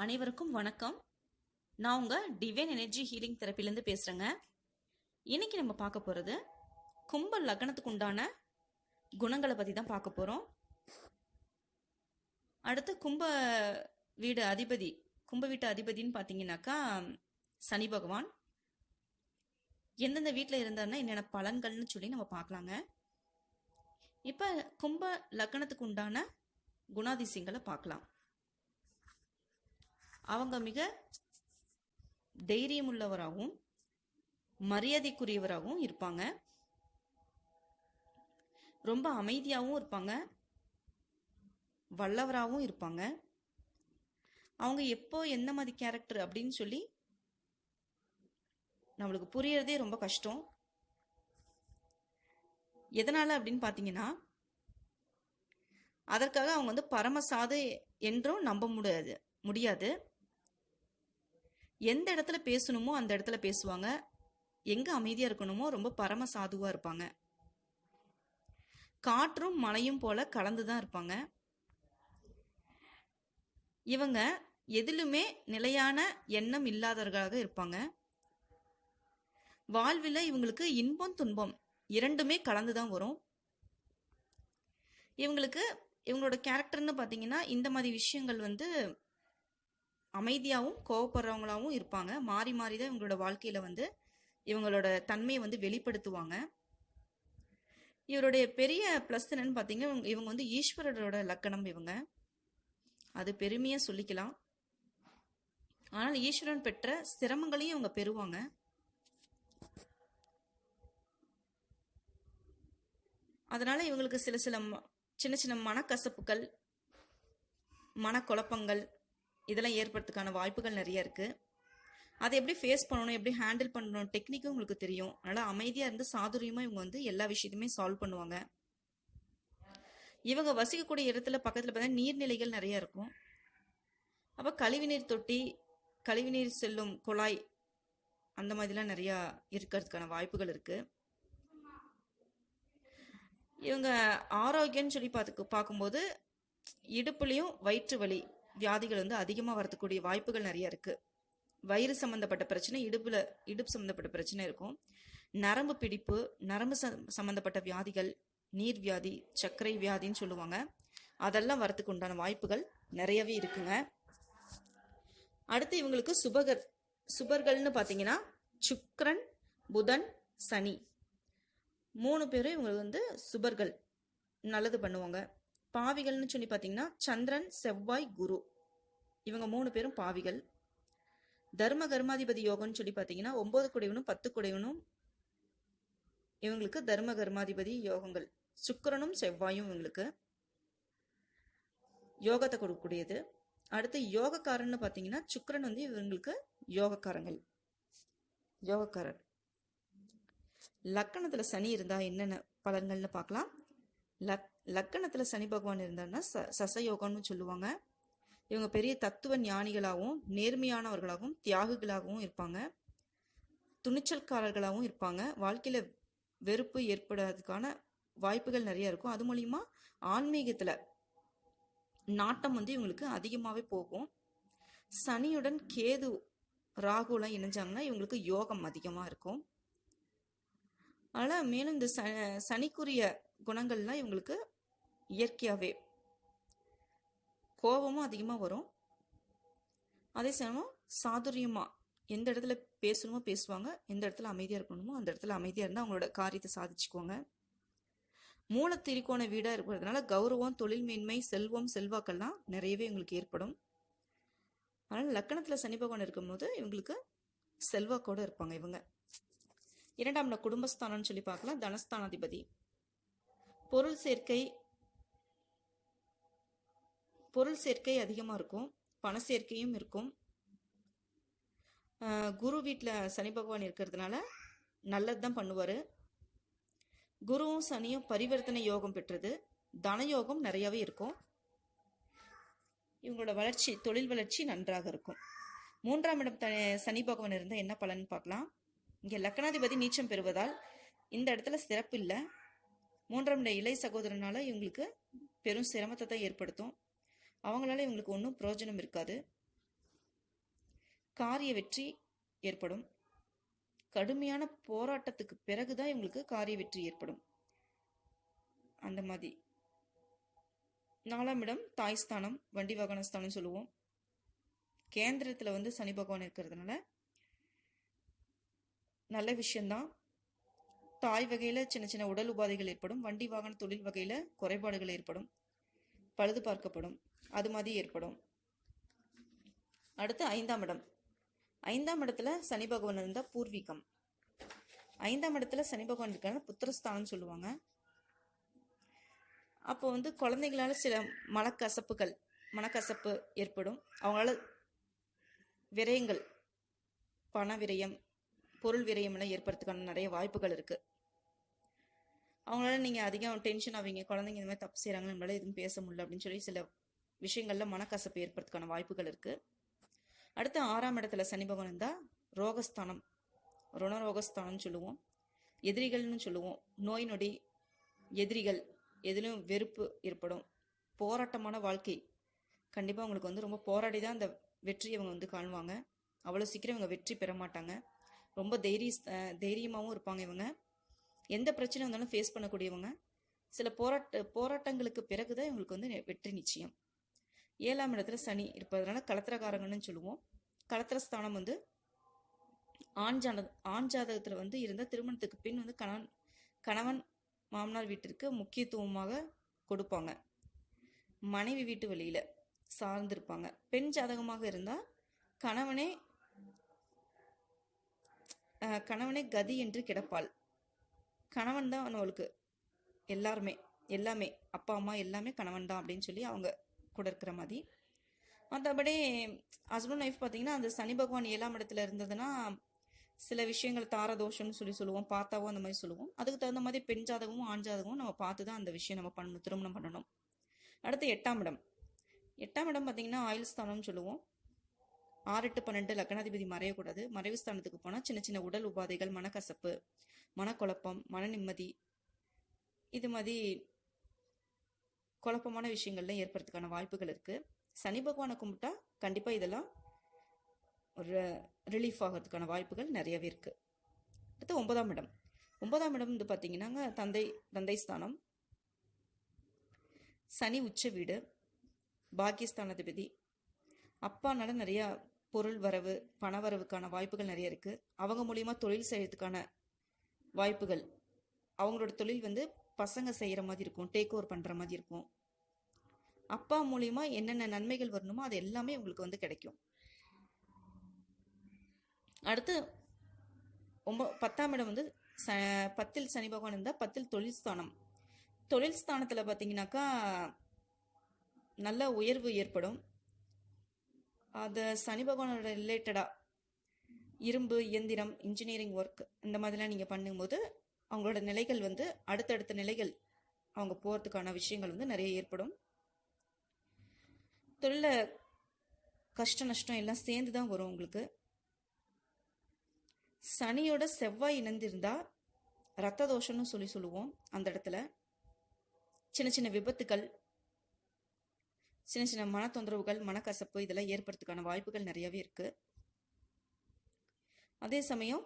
அனைவருக்கும் வணக்கம். நான் உங்கள் டிவைன் எனர்ஜி ஹீலிங் தெரப்பிலேருந்து பேசுகிறேங்க இன்னைக்கு நம்ம பார்க்க போகிறது கும்ப லக்னத்துக்கு உண்டான குணங்களை பற்றி தான் பார்க்க போகிறோம் அடுத்து கும்ப வீடு அதிபதி கும்ப வீட்டு அதிபதின்னு பார்த்தீங்கன்னாக்கா சனி பகவான். எந்தெந்த வீட்டில் இருந்தாருன்னா என்னென்ன பலன்கள்னு சொல்லி நம்ம பார்க்கலாங்க. இப்போ கும்ப லக்னத்துக்கு உண்டான குணாதிசயங்களை பார்க்கலாம். அவங்க மிக தைரியம் உள்ளவராகவும் மரியாதைக்குரியவராகவும் இருப்பாங்க. ரொம்ப அமைதியாகவும் இருப்பாங்க. வல்லவராகவும் இருப்பாங்க. அவங்க எப்போ எந்த மாதிரி கேரக்டர் அப்படின்னு சொல்லி நம்மளுக்கு புரியறதே ரொம்ப கஷ்டம். எதனால அப்படின்னு பார்த்தீங்கன்னா அதற்காக அவங்க வந்து பரமசாது என்றும் நம்ப முடியாது முடியாது. எந்த இடத்துல பேசணுமோ அந்த இடத்துல பேசுவாங்க. எங்க அமைதியா இருக்கணுமோ ரொம்ப பரம சாதுவா இருப்பாங்க. காற்றும் மழையும் போல கலந்து தான் இருப்பாங்க. இவங்க எதிலுமே நிலையான எண்ணம் இல்லாதவர்களாக இருப்பாங்க. வாழ்வில் இவங்களுக்கு இன்பம் துன்பம் இரண்டுமே கலந்து தான் வரும். இவங்களுக்கு இவங்களோட கேரக்டர்னு பார்த்தீங்கன்னா இந்த மாதிரி விஷயங்கள் வந்து அமைதியாகவும் கோவப்படுறவங்களாகவும் இருப்பாங்க. மாறி மாறி தான் இவங்களோட வாழ்க்கையில் வந்து இவங்களோட தன்மையை வந்து வெளிப்படுத்துவாங்க. இவருடைய பெரிய ப்ளஸ் என்னன்னு பார்த்தீங்கன்னா இவங்க- இவங்க வந்து ஈஸ்வரரோட லக்கணம் இவங்க. அது பெருமையாக சொல்லிக்கலாம். ஆனால் ஈஸ்வரன் பெற்ற சிரமங்களையும் இவங்க பெறுவாங்க. அதனால இவங்களுக்கு சில சில சின்ன சின்ன மனக்கசப்புகள் மனக்குழப்பங்கள் இதெல்லாம் ஏற்படுறதுக்கான வாய்ப்புகள் நிறைய இருக்கு. அதை எப்படி ஃபேஸ் பண்ணணும் எப்படி ஹேண்டில் பண்ணணும் டெக்னிக்கும் உங்களுக்கு தெரியும். அதனால அமைதியா இருந்து சாதுரியமா இவங்க வந்து எல்லா விஷயத்தையுமே சால்வ் பண்ணுவாங்க. இவங்க வசிக்கக்கூடிய இடத்துல பக்கத்துல பார்த்தா நீர்நிலைகள் நிறைய இருக்கும். அப்ப கழிவுநீர் தொட்டி கழிவுநீர் செல்லும் குழாய் அந்த மாதிரிலாம் நிறைய இருக்கிறதுக்கான வாய்ப்புகள் இருக்கு. இவங்க ஆரோக்கியம்னு சொல்லி பார்த்து பார்க்கும்போது இடுப்புலையும் வயிற்று வலி வியாதிகள் வந்து அதிகமாக வரத்துக்கூடிய வாய்ப்புகள் நிறைய இருக்குது வயிறு சம்மந்தப்பட்ட பிரச்சனை இடுப்பில் இடுப்பு சம்மந்தப்பட்ட பிரச்சனை இருக்கும். நரம்பு பிடிப்பு நரம்பு சம்மந்தப்பட்ட வியாதிகள் நீர் வியாதி சர்க்கரை வியாதின்னு சொல்லுவாங்க. அதெல்லாம் வரத்துக்கு உண்டான வாய்ப்புகள் நிறையவே இருக்குங்க. அடுத்து இவங்களுக்கு சுபகர் சுபர்கள்னு பார்த்தீங்கன்னா சுக்ரன் புதன் சனி. மூணு பேரும் இவங்களுக்கு வந்து சுபர்கள். நல்லது பண்ணுவாங்க. பாவிகள்னு சொல்லி பார்த்தீங்கன்னா சந்திரன் செவ்வாய் குரு. இவங்க மூணு பேரும் பாவிகள். தர்ம கர்மாதிபதி யோகம்னு சொல்லி பார்த்தீங்கன்னா ஒன்பது குடைவனும் பத்து குடைவனும் இவங்களுக்கு தர்ம கர்மாதிபதி யோகங்கள். சுக்கரனும் செவ்வாயும் இவங்களுக்கு யோகத்தை கொடுக்கக்கூடியது. அடுத்து யோகக்காரன்னு பார்த்தீங்கன்னா சுக்கரன் வந்து இவங்களுக்கு யோகக்காரங்கள். யோகக்காரர். லக்கணத்தில் சனி இருந்தால் என்னென்ன பலன்கள்னு பார்க்கலாம். லக் லக்கணத்தில் சனி பகவான் இருந்தாருன்னா ச சசயோகம்னு சொல்லுவாங்க. இவங்க பெரிய தத்துவ ஞானிகளாகவும் நேர்மையானவர்களாகவும் தியாகிகளாகவும் இருப்பாங்க. துணிச்சல்காரர்களாகவும் இருப்பாங்க. வாழ்க்கையில் வெறுப்பு ஏற்படாததுக்கான வாய்ப்புகள் நிறைய இருக்கும். அது மூலிமா ஆன்மீகத்தில் நாட்டம் வந்து இவங்களுக்கு அதிகமாகவே போகும். சனியுடன் கேது ராகுலாம் இணைஞ்சாங்கன்னா இவங்களுக்கு யோகம் அதிகமாக இருக்கும். அதனால் மேலும் இந்த ச சனிக்குரிய குணங்கள்லாம் இவங்களுக்கு இயற்கையாகவே கோபமும் அதிகமாக வரும். அதே சமயம் சாதுரியமாக எந்த இடத்துல பேசணுமோ பேசுவாங்க எந்த இடத்துல அமைதியாக இருக்கணுமோ அந்த இடத்துல அமைதியாக இருந்தால் அவங்களோட காரியத்தை சாதிச்சுக்குவாங்க. மூல திரிகோண வீடாக இருக்கிறதுனால கௌரவம் தொழில் மேன்மை செல்வம் செல்வாக்கள்லாம் நிறையவே இவங்களுக்கு ஏற்படும். அதனால் லக்கணத்தில் சனி பகவான் இருக்கும்போது இவங்களுக்கு செல்வாக்கோட இருப்பாங்க இவங்க. இரண்டாம் குடும்பஸ்தானம்னு சொல்லி பார்க்கலாம். தனஸ்தானாதிபதி. பொருள் சேர்க்கை பொருள் சேர்க்கை அதிகமாக இருக்கும். பண சேர்க்கையும் இருக்கும். குரு வீட்டில் சனி பகவான் இருக்கிறதுனால நல்லது தான் பண்ணுவார். குருவும் சனியும் பரிவர்த்தனை யோகம் பெற்றது. தன யோகம் நிறையவே இருக்கும். இவங்களோட வளர்ச்சி தொழில் வளர்ச்சி நன்றாக இருக்கும். மூன்றாம் இடம் த சனி பகவான் இருந்தால் என்ன பலன் பார்க்கலாம். இங்கே லக்னாதிபதி நீச்சம் பெறுவதால் இந்த இடத்துல சிறப்பு இல்லை. மூன்றாம் நிலை இளைய சகோதரனால இவங்களுக்கு பெரும் சிரமத்தை தான் ஏற்படுத்தும். அவங்களால இவங்களுக்கு ஒன்றும் பிரயோஜனம் இருக்காது. காரிய வெற்றி ஏற்படும். கடுமையான போராட்டத்துக்கு பிறகுதான் இவங்களுக்கு காரிய வெற்றி ஏற்படும். அந்த மாதிரி. நாலாம் இடம் தாய் ஸ்தானம் வண்டி வாகன ஸ்தானம் சொல்லுவோம். கேந்திரத்தில் வந்து சனி பகவான் இருக்கிறதுனால நல்ல விஷயம்தான். தாய் வகையில் சின்ன சின்ன உடல் உபாதைகள் ஏற்படும் வண்டி வாகன தொழில் வகையில் குறைபாடுகள் ஏற்படும் பழுது பார்க்கப்படும் அது மாதிரி ஏற்படும். அடுத்து ஐந்தாம் இடம். ஐந்தாம் இடத்துல சனி பகவான் இருந்தால் பூர்வீகம். ஐந்தாம் இடத்துல சனி பகவான் இருக்காங்க புத்திரஸ்தானம் சொல்லுவாங்க. அப்போ வந்து குழந்தைங்களால சில மனக்கசப்புகள் மனக்கசப்பு ஏற்படும். அவங்களால விரயங்கள் பண விரயம் பொருள் விரயம் எல்லாம் ஏற்படுறதுக்கான நிறைய வாய்ப்புகள் இருக்குது அவங்களால நீங்கள் அதிகம் டென்ஷன் ஆவீங்க. குழந்தைங்க இந்த மாதிரி தப்பு செய்கிறாங்க நம்மளால எதுவும் பேச முடியல அப்படின்னு சொல்லி சில விஷயங்கள்ல மனக்கசப்பு ஏற்படுறதுக்கான வாய்ப்புகள் இருக்குது அடுத்து ஆறாம் இடத்துல சனி பகவான் இருந்தால் ரோகஸ்தானம் ருணரோகஸ்தானம்னு சொல்லுவோம். எதிரிகள்னு சொல்லுவோம். நோய் நொடி எதிரிகள் எதிலும் வெறுப்பு ஏற்படும். போராட்டமான வாழ்க்கை. கண்டிப்பாக அவங்களுக்கு வந்து ரொம்ப போராடி தான் அந்த வெற்றியை அவங்க வந்து காணுவாங்க. அவ்வளோ சீக்கிரம் இவங்க வெற்றி பெற மாட்டாங்க. ரொம்ப தைரிய தைரியமாகவும் இருப்பாங்க இவங்க. எந்த பிரச்சனை வந்தாலும் ஃபேஸ் பண்ணக்கூடியவங்க. சில போராட்ட போராட்டங்களுக்கு பிறகு தான் இவங்களுக்கு வந்து நெ- வெற்றி நிச்சயம். ஏழாம் இடத்துல சனி இருப்பதனால கலத்திரகாரங்கன்னு சொல்லுவோம். கலத்திரஸ்தானம் வந்து ஆண் ஜாத ஆண் ஜாதகத்தில் வந்து இருந்தால் திருமணத்துக்கு பின் வந்து கணவன் கணவன் மாமனார் வீட்டிற்கு முக்கியத்துவமாக கொடுப்பாங்க. மனைவி வீட்டு வழியில் சார்ந்திருப்பாங்க. பெண் ஜாதகமாக இருந்தால் கணவனே கணவனே கதி என்று கிடப்பாள். கணவன் தான் அவளுக்கு எல்லாருமே எல்லாமே அப்பா அம்மா எல்லாமே கணவன் தான் அப்படின்னு சொல்லி அவங்க கூட இருக்கிற மாதிரி. மற்றபடி ஹஸ்பண்ட் ஒய்ஃப் பார்த்தீங்கன்னா அந்த சனி பகவான் ஏழாம் இடத்துல இருந்ததுன்னா சில விஷயங்கள் தாரதோஷம்னு சொல்லி சொல்லுவோம் பார்த்தாவோ அந்த மாதிரி சொல்லுவோம். அதுக்கு தகுந்த மாதிரி பெண் ஜாதகமும் ஆண் ஜாதகமும் நம்ம பார்த்து தான் அந்த விஷயம் நம்ம பண்ணணும் திருமணம் பண்ணணும். அடுத்து எட்டாம் இடம். எட்டாம் இடம் பார்த்தீங்கன்னா ஆயுள் ஸ்தானம்னு சொல்லுவோம். ஆறு எட்டு பன்னெண்டு லக்னாதிபதி மறையக்கூடாது. மறைவு ஸ்தானத்துக்கு போனால் சின்ன சின்ன உடல் உபாதைகள் மனக்கசப்பு மனக்குழப்பம் மன நிம்மதி இது மாதிரி குழப்பமான விஷயங்கள்லாம் ஏற்படுறதுக்கான வாய்ப்புகள் இருக்குது சனி பகவானை கும்பிட்டா கண்டிப்பாக இதெல்லாம் ஒரு ரிலீஃப் ஆகிறதுக்கான வாய்ப்புகள் நிறையவே இருக்குது அடுத்து ஒன்பதாம் இடம். ஒன்பதாம் இடம் வந்து பார்த்தீங்கன்னாங்க தந்தை தந்தை ஸ்தானம். சனி உச்ச வீடு பாக்கியஸ்தானாதிபதி. அப்பானால நிறையா பொருள் வரவு பண வரவுக்கான வாய்ப்புகள் நிறைய இருக்குது அவங்க மூலியமாக தொழில் செய்யறதுக்கான வாய்ப்புகள். அவங்களோட தொழில் வந்து பசங்க செய்கிற மாதிரி இருக்கும் டேக் ஓவர் பண்ணுற மாதிரி இருக்கும். அப்பா மூலியமா என்னென்ன நன்மைகள் வரணுமோ அது எல்லாமே உங்களுக்கு வந்து கிடைக்கும். அடுத்து ஒம்ப பத்தாம் இடம் வந்து ச பத்தில் சனி பகவான் இருந்தால் பத்தில் தொழில் ஸ்தானம். தொழில் ஸ்தானத்தில் பார்த்தீங்கன்னாக்கா நல்ல உயர்வு ஏற்படும். அது சனி பகவானோட ரிலேட்டடாக இரும்பு இயந்திரம் இன்ஜினியரிங் ஒர்க் இந்த மாதிரிலாம் நீங்கள் பண்ணும்போது அவங்களோட நிலைகள் வந்து அடுத்தடுத்த நிலைகள் அவங்க போகிறதுக்கான விஷயங்கள் வந்து நிறைய ஏற்படும். தொழில கஷ்ட நஷ்டம் எல்லாம் சேர்ந்து தான் வரும் உங்களுக்கு. சனியோட செவ்வாய் இணைந்திருந்தா ரத்த தோஷம்னு சொல்லி சொல்லுவோம் அந்த இடத்துல. சின்ன சின்ன விபத்துக்கள் சின்ன சின்ன மன தொந்தரவுகள் மனக்கசப்பு இதெல்லாம் ஏற்படுறதுக்கான வாய்ப்புகள் நிறையவே இருக்குது அதே சமயம்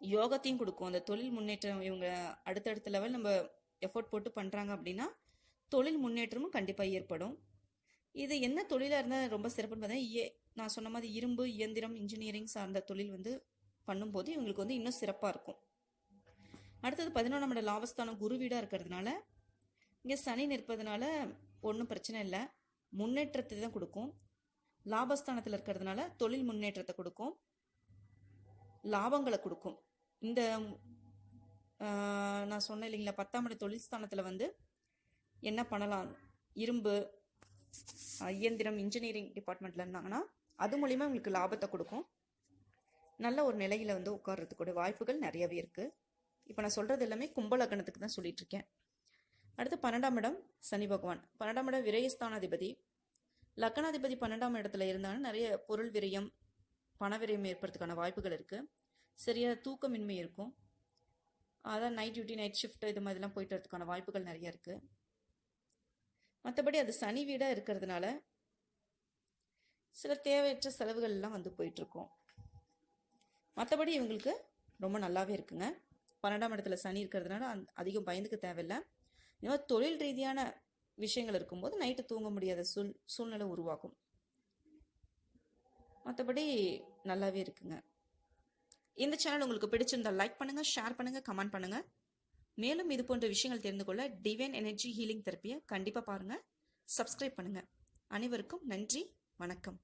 யோகத்தையும் கொடுக்கும். அந்த தொழில் முன்னேற்றம் இவங்க அடுத்தடுத்த லெவல் நம்ம எஃபோர்ட் போட்டு பண்ணுறாங்க அப்படின்னா தொழில் முன்னேற்றமும் கண்டிப்பாக ஏற்படும். இது என்ன தொழிலாக இருந்தால் ரொம்ப சிறப்புன்னு பார்த்தா ஏ- நான் சொன்ன மாதிரி இரும்பு இயந்திரம் இன்ஜினியரிங் சார்ந்த தொழில் வந்து பண்ணும்போது இவங்களுக்கு வந்து இன்னும் சிறப்பாக இருக்கும். அடுத்தது பதினொன்றாம் லாபஸ்தானம் குரு வீடாக இருக்கிறதுனால இங்கே சனி நிற்பதுனால ஒன்றும் பிரச்சனை இல்லை. முன்னேற்றத்தை தான் கொடுக்கும். லாபஸ்தானத்தில் இருக்கிறதுனால தொழில் முன்னேற்றத்தை கொடுக்கும். லாபங்களை கொடுக்கும். இந்த நான் சொன்னேன் இல்லைங்களா பத்தாம் இட தொழில் ஸ்தானத்தில் வந்து என்ன பண்ணலாம்? இரும்பு இயந்திரம் இன்ஜினியரிங் டிபார்ட்மெண்ட்ல இருந்தாங்கன்னா அது மூலிமா உங்களுக்கு லாபத்தை கொடுக்கும். நல்ல ஒரு நிலையில வந்து உட்கார்றதுக்கூட வாய்ப்புகள் நிறையவே இருக்கு. இப்போ நான் சொல்றது எல்லாமே கும்பலக்கணத்துக்கு தான் சொல்லிட்டு இருக்கேன். அடுத்து பன்னெண்டாம் இடம் சனி பகவான். பன்னெண்டாம் இடம் விரயஸ்தானாதிபதி. லக்கணாதிபதி பன்னெண்டாம் இடத்துல இருந்தாலும் நிறைய பொருள் விரயம் பணவிரயம் ஏற்படுறதுக்கான வாய்ப்புகள் இருக்குது சரியாக தூக்கமின்மை இருக்கும். அதான் நைட் டியூட்டி நைட் ஷிஃப்ட் இது மாதிரிலாம் போயிட்டு வரதுக்கான வாய்ப்புகள் நிறைய இருக்குது மற்றபடி அது சனி வீடாக இருக்கிறதுனால சில தேவையற்ற செலவுகள்லாம் வந்து போயிட்டுருக்கோம் மற்றபடி இவங்களுக்கு ரொம்ப நல்லாவே இருக்குங்க. பன்னெண்டாம் இடத்துல சனி இருக்கிறதுனால அந் அதிகம் பயந்துக்க தேவையில்லை. இந்த மாதிரி தொழில் ரீதியான விஷயங்கள் இருக்கும்போது நைட்டு தூங்க முடியாத சூழ் சூழ்நிலை உருவாகும். மற்றபடி நல்லாவே இருக்குங்க. இந்த சேனல் உங்களுக்கு பிடிச்சிருந்தா லைக் பண்ணுங்கள் ஷேர் பண்ணுங்கள் கமெண்ட் பண்ணுங்கள் மேலும் இது போன்ற விஷயங்கள் தெரிந்து கொள்ள டிவைன் எனர்ஜி ஹீலிங் தெரப்பியை கண்டிப்பாக பாருங்கள் சப்ஸ்கிரைப் பண்ணுங்கள் அனைவருக்கும் நன்றி வணக்கம்.